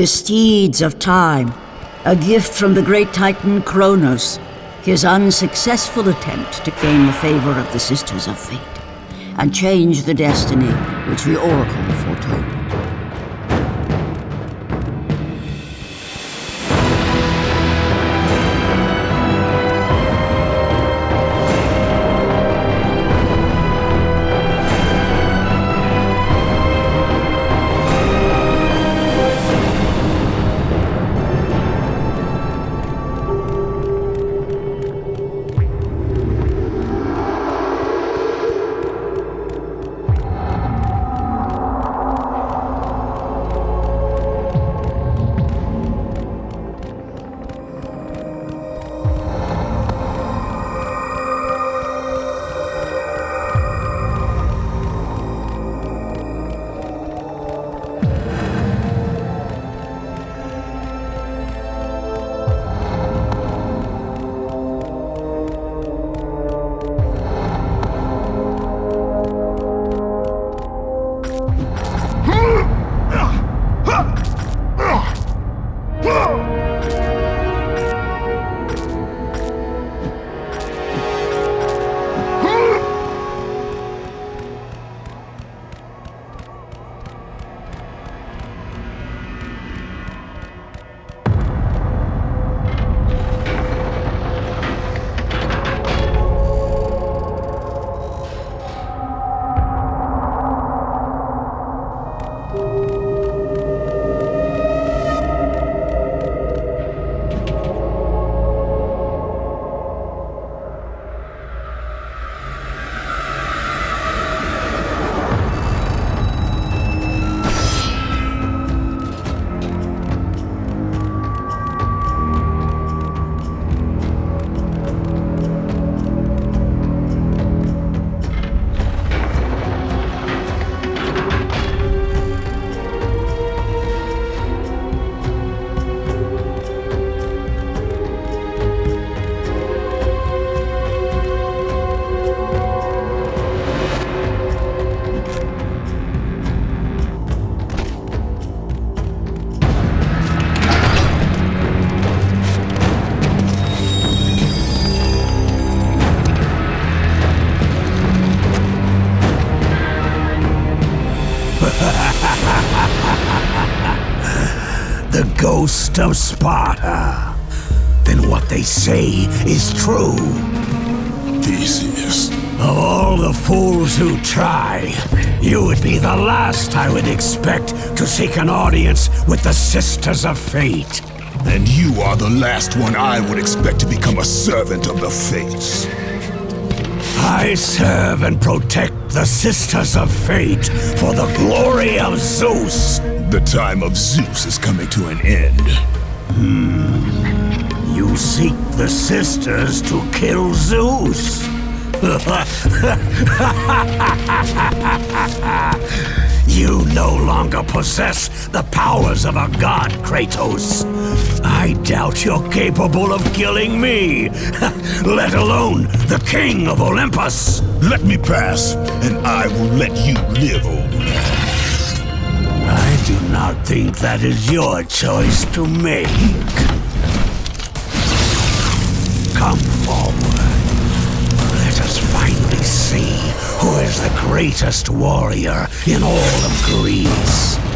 The steeds of time, a gift from the great titan Kronos, his unsuccessful attempt to gain the favor of the Sisters of Fate, and change the destiny which the Oracle of Sparta. Then what they say is true. Theseus. Of all the fools who try, you would be the last I would expect to seek an audience with the Sisters of Fate. And you are the last one I would expect to become a servant of the Fates. I serve and protect the Sisters of Fate for the glory of Zeus. The time of Zeus is coming to an end. Hmm. You seek the Sisters to kill Zeus. you no longer possess the powers of a god, Kratos. I doubt you're capable of killing me, let alone the king of Olympus. Let me pass, and I will let you live, old man. Do not think that is your choice to make. Come forward. Let us finally see who is the greatest warrior in all of Greece.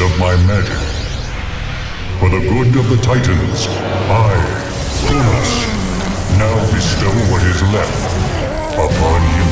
Of my magic. For the good of the Titans, I, Kronos, now bestow what is left upon you.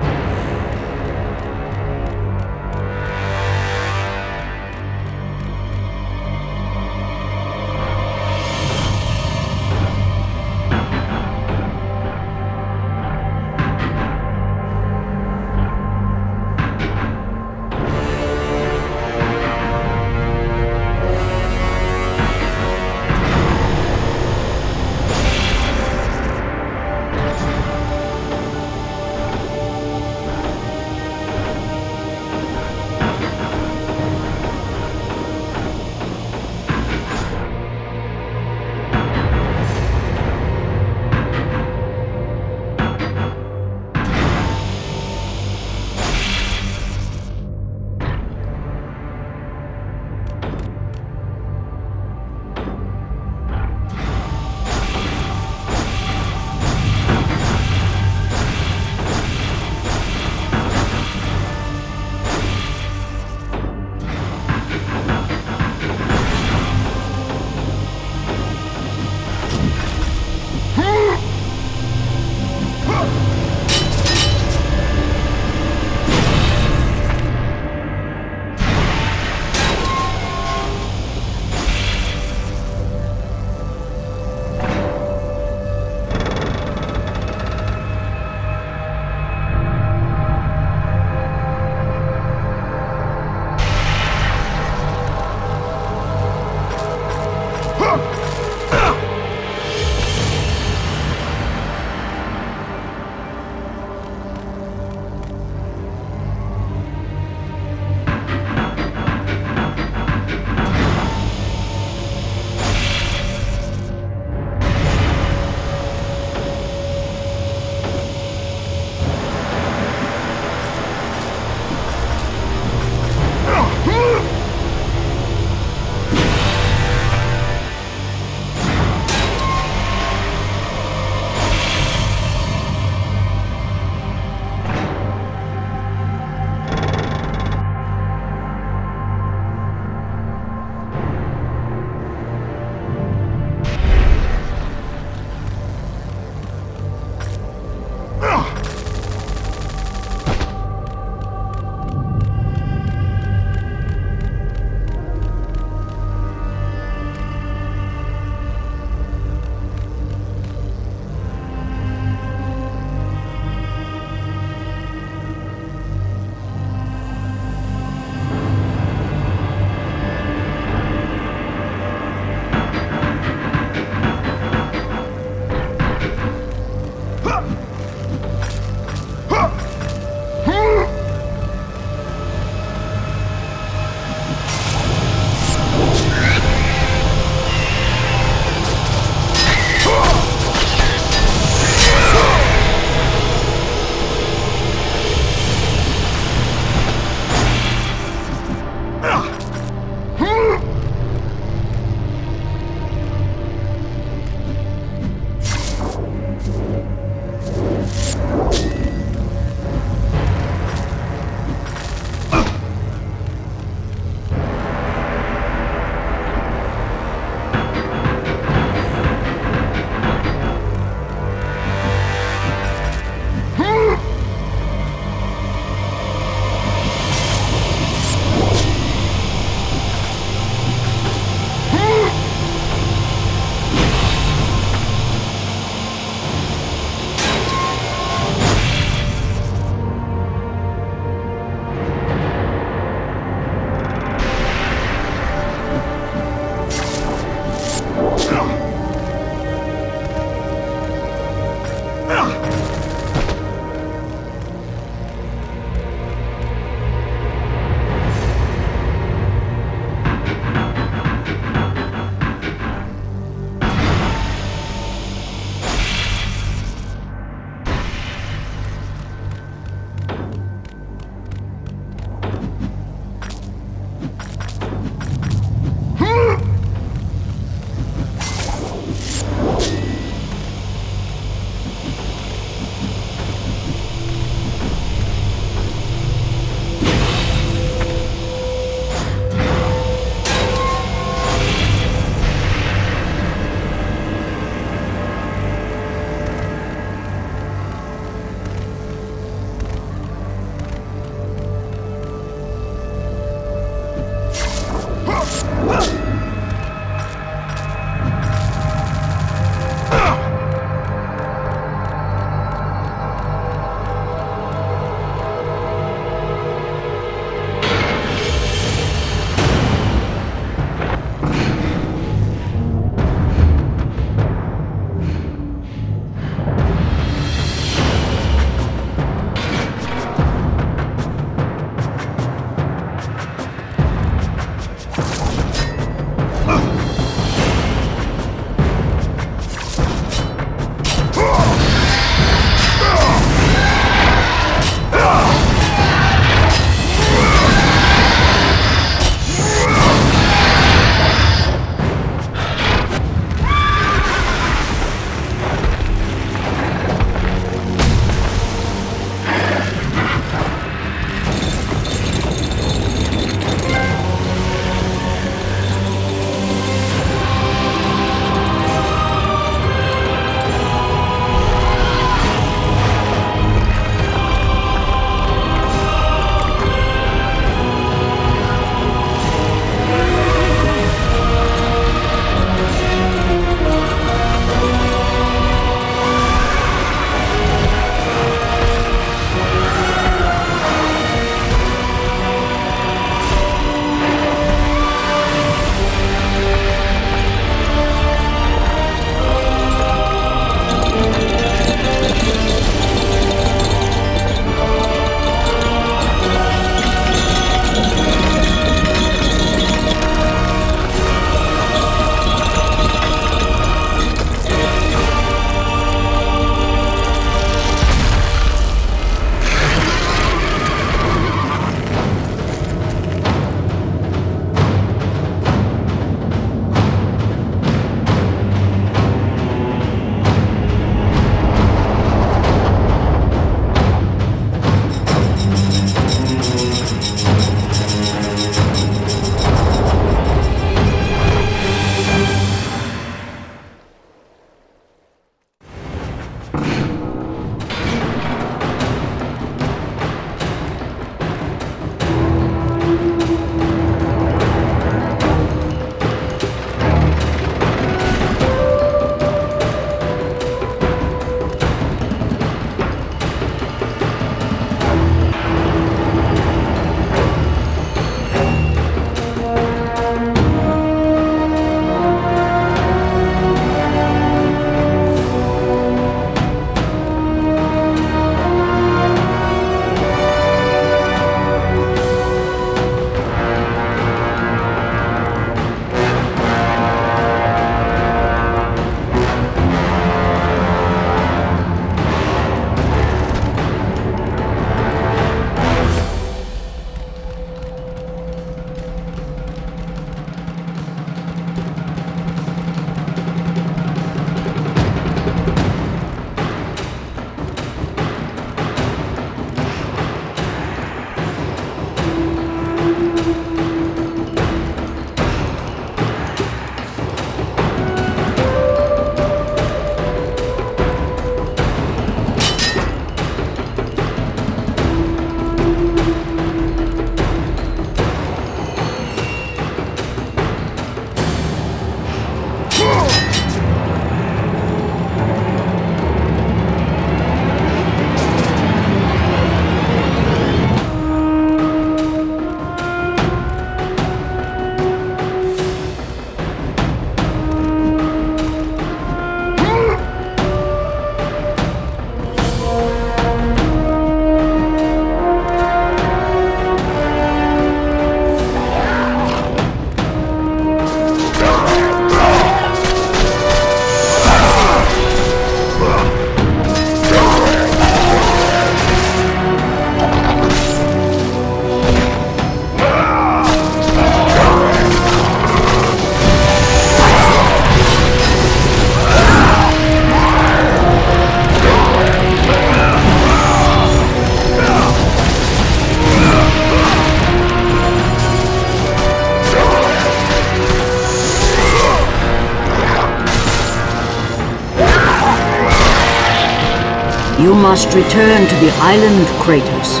Must return to the island, Kratos.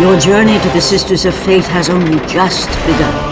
Your journey to the Sisters of Fate has only just begun.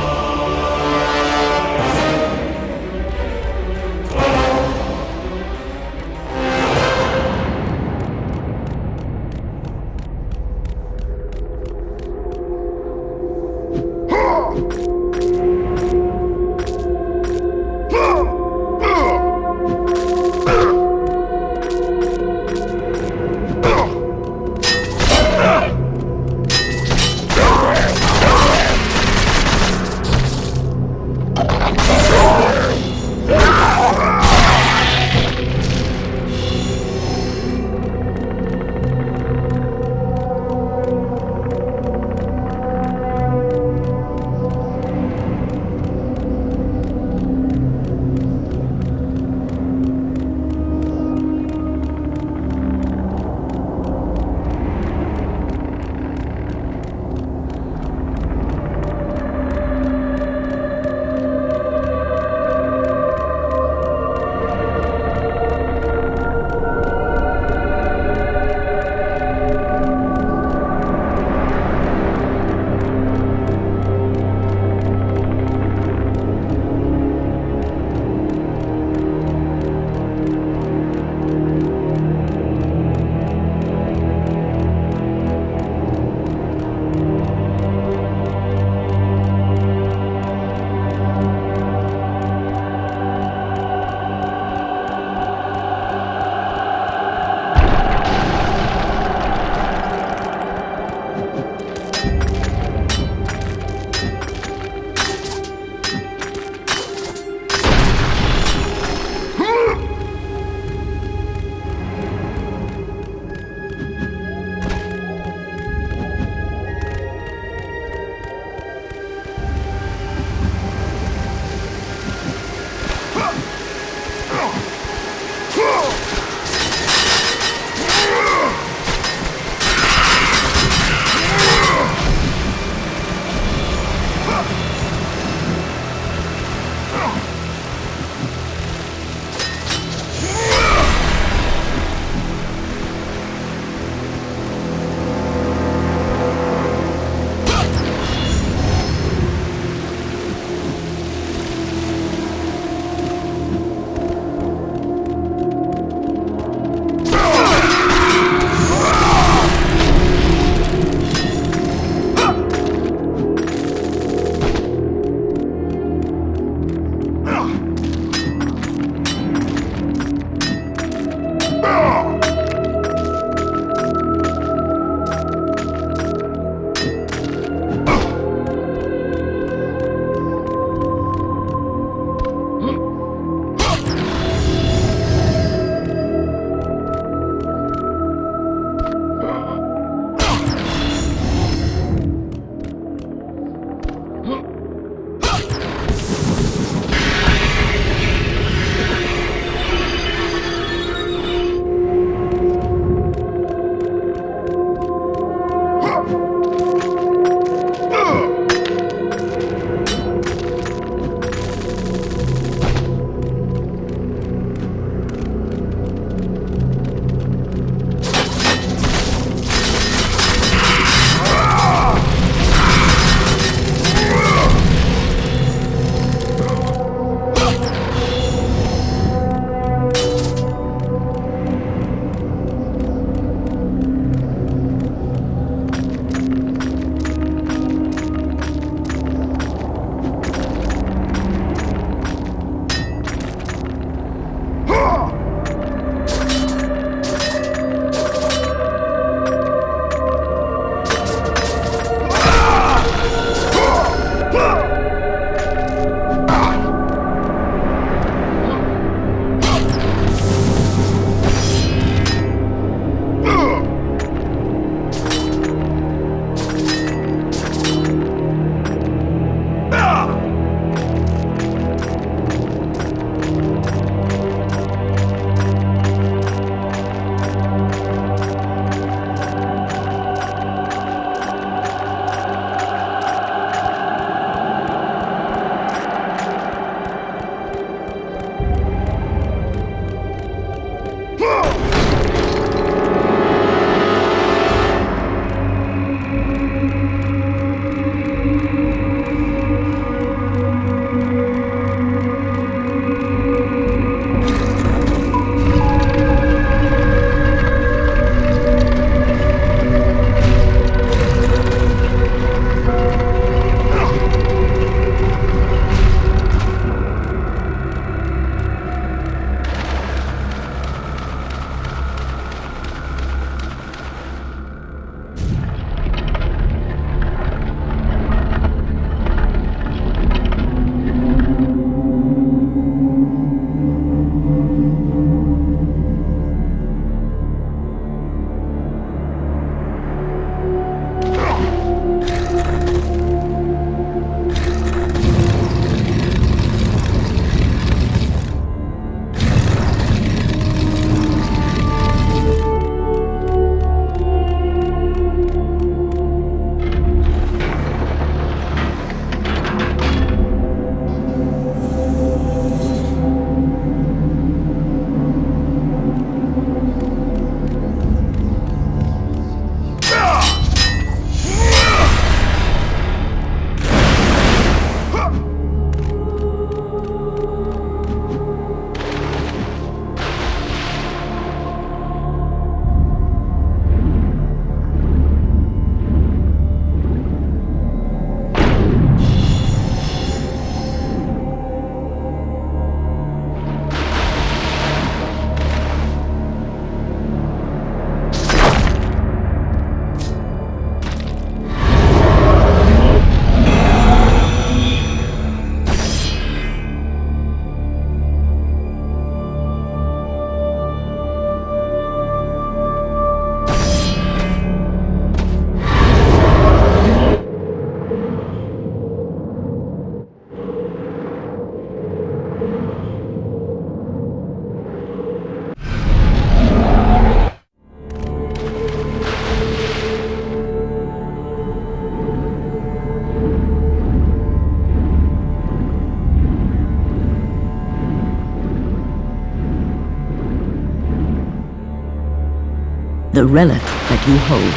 Relic that you hold,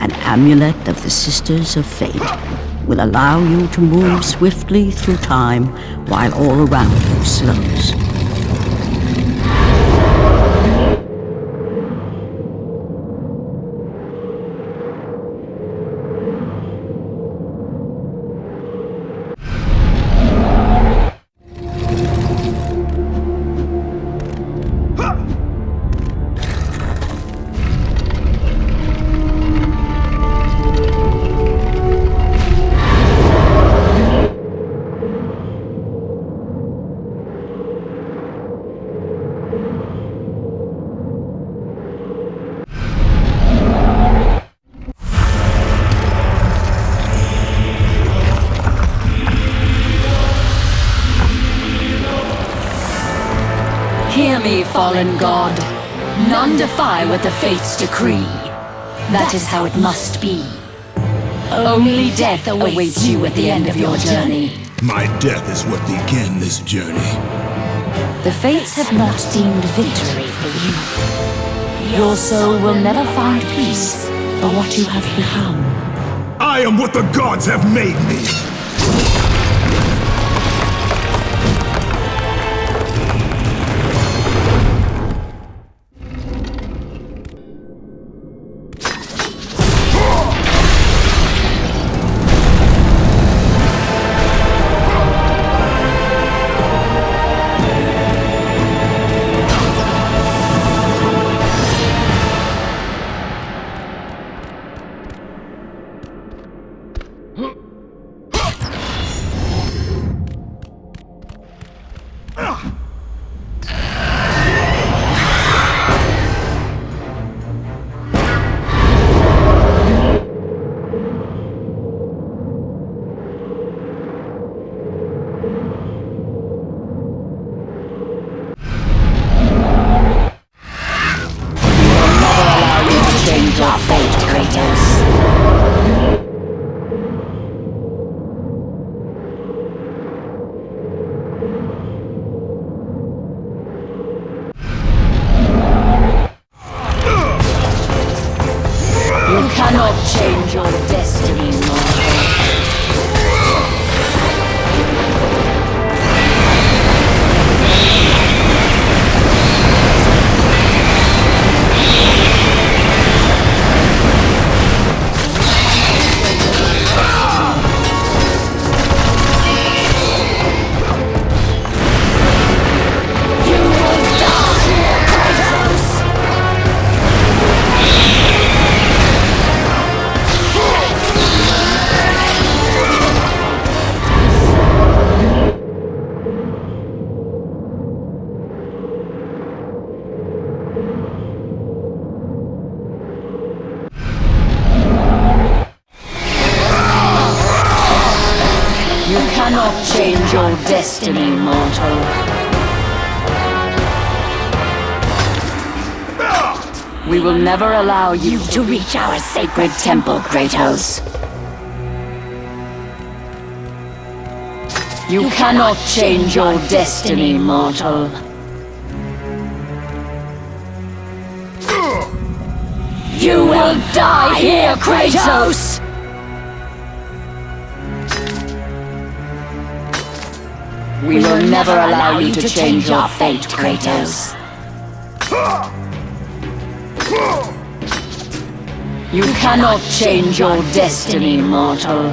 an amulet of the Sisters of Fate, will allow you to move swiftly through time while all around you slows. Is how it must be. Only death awaits you at the end of your journey. My death is what began this journey. The fates have not deemed victory for you. Your soul will never find peace for what you have become. I am what the gods have made me! Destiny, mortal. We will never allow you to reach our sacred temple, Kratos. You cannot change your destiny, mortal. You will die here, Kratos! We will never allow you to change your fate, Kratos. You cannot change your destiny, mortal.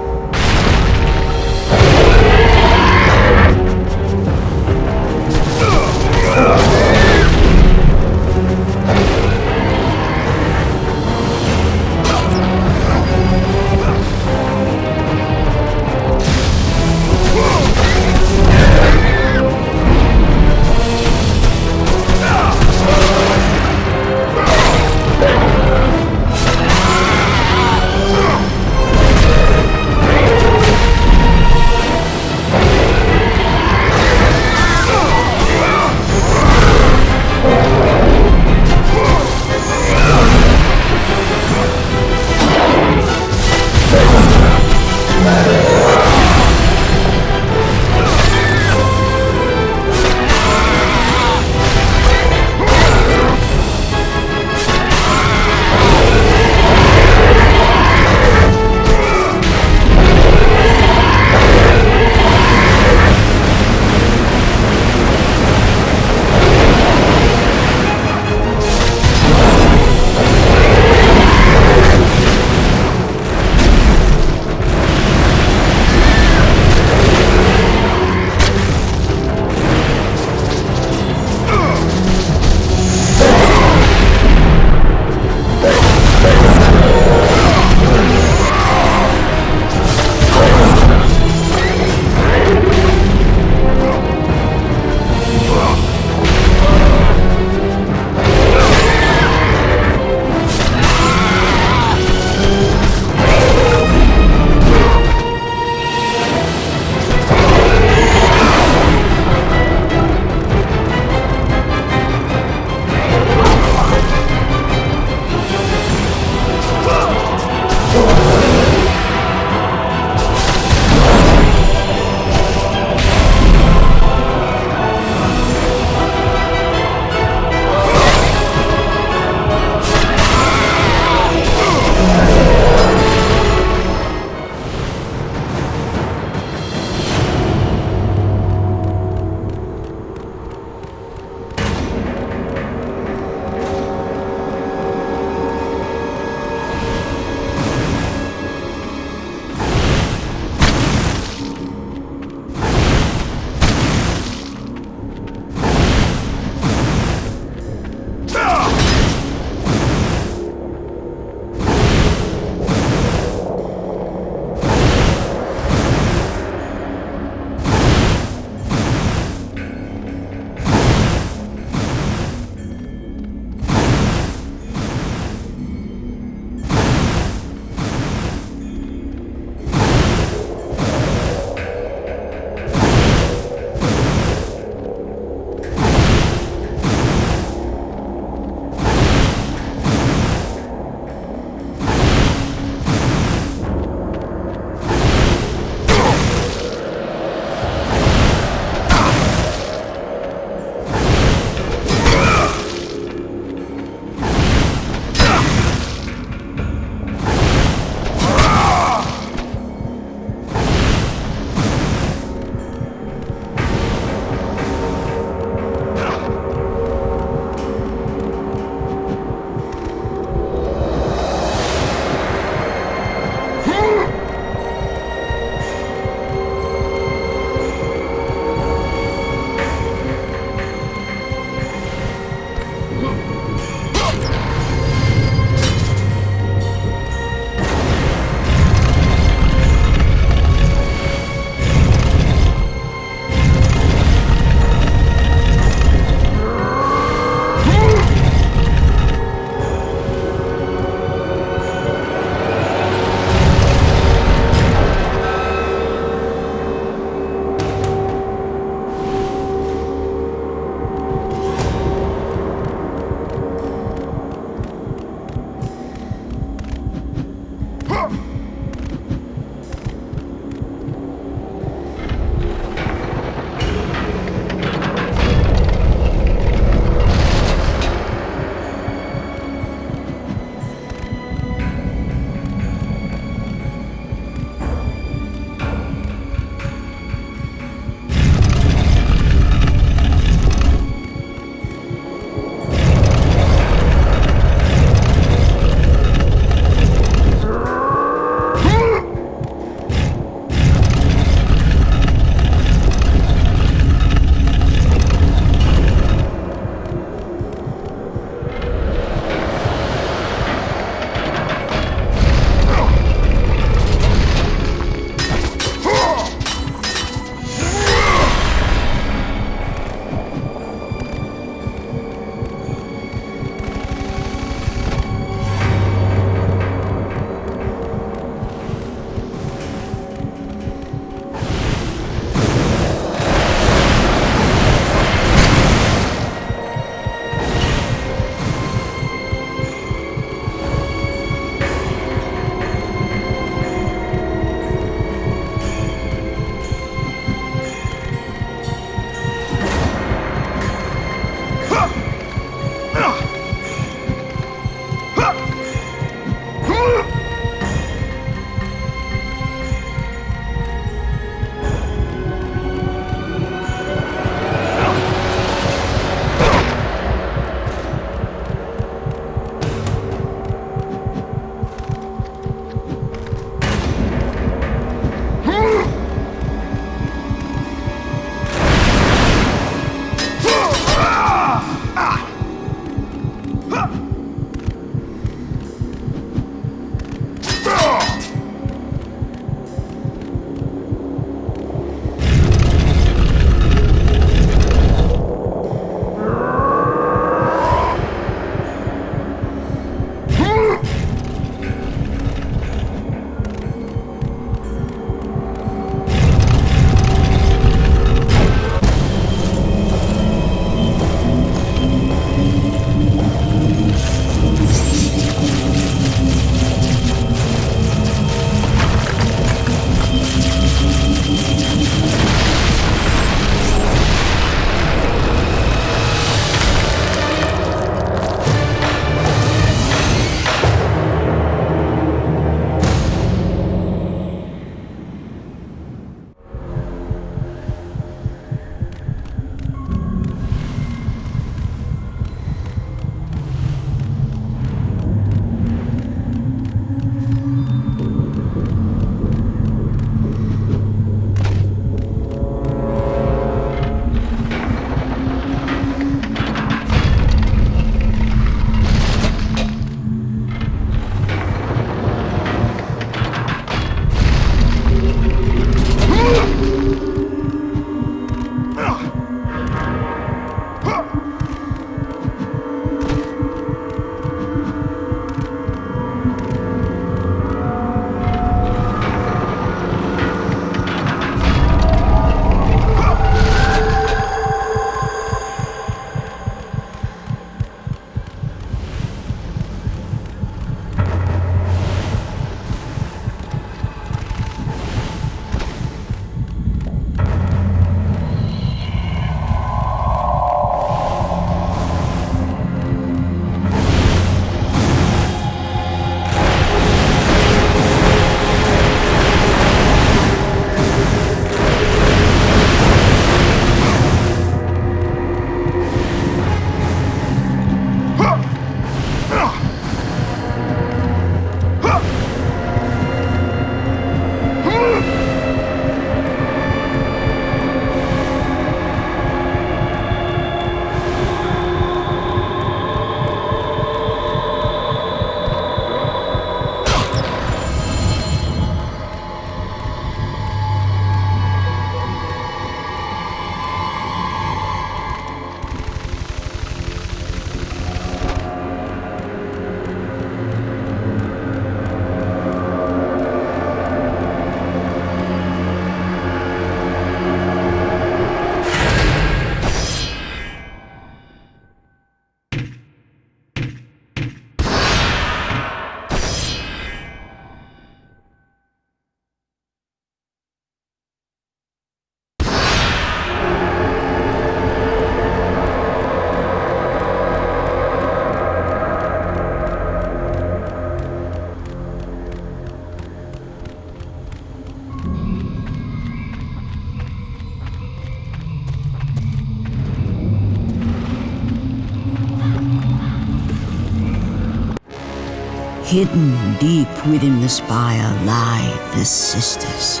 Hidden deep within the spire lie the sisters.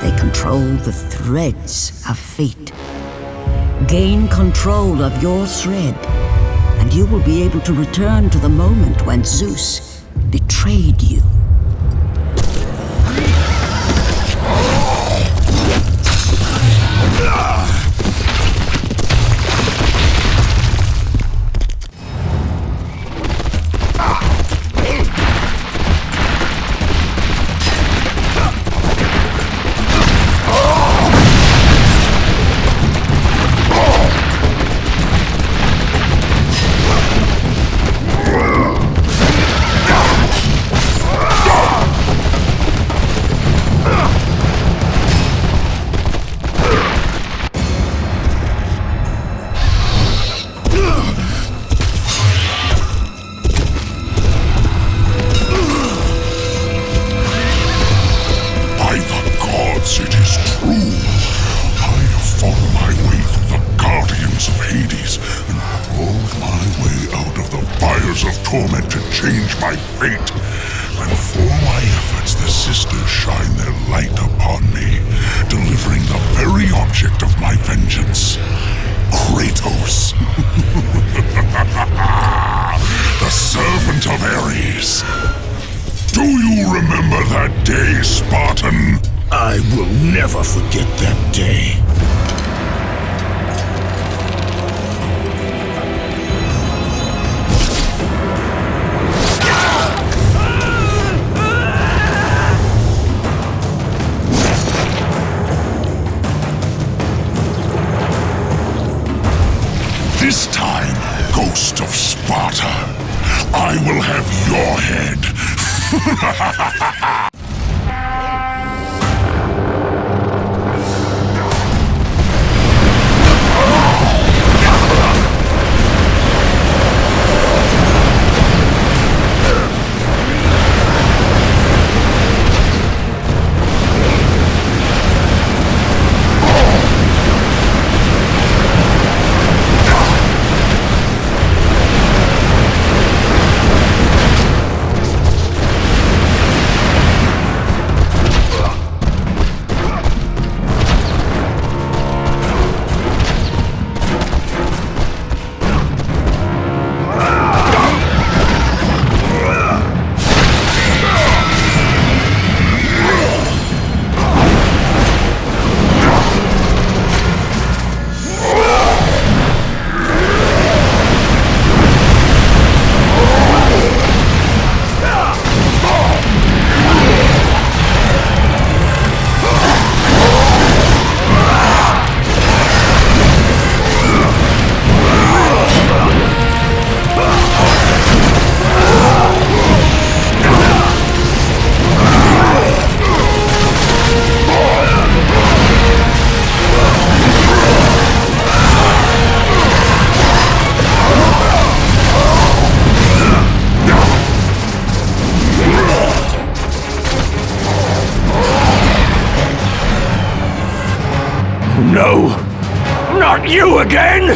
They control the threads of fate. Gain control of your thread, and you will be able to return to the moment when Zeus betrayed you. you again?